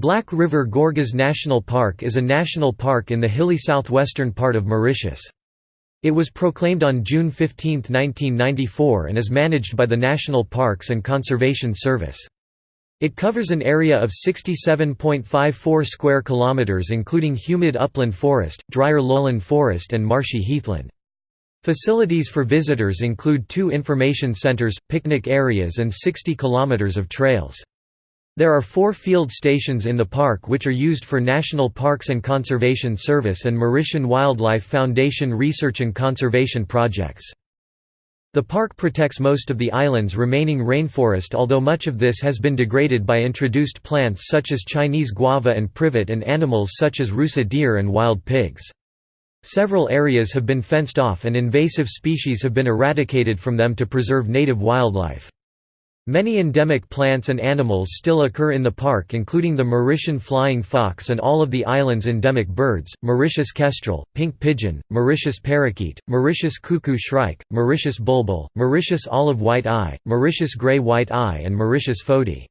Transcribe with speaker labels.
Speaker 1: Black River Gorges National Park is a national park in the hilly southwestern part of Mauritius. It was proclaimed on June 15, 1994 and is managed by the National Parks and Conservation Service. It covers an area of 67.54 square kilometers including humid upland forest, drier lowland forest and marshy heathland. Facilities for visitors include two information centers, picnic areas and 60 kilometers of trails. There are four field stations in the park which are used for National Parks and Conservation Service and Mauritian Wildlife Foundation research and conservation projects. The park protects most of the island's remaining rainforest although much of this has been degraded by introduced plants such as Chinese guava and privet and animals such as rusa deer and wild pigs. Several areas have been fenced off and invasive species have been eradicated from them to preserve native wildlife. Many endemic plants and animals still occur in the park including the Mauritian flying fox and all of the island's endemic birds, Mauritius kestrel, pink pigeon, Mauritius parakeet, Mauritius cuckoo shrike, Mauritius bulbul, Mauritius olive white eye, Mauritius grey white eye and Mauritius fody.